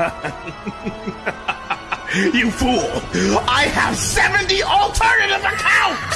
you fool! I have 70 alternative accounts!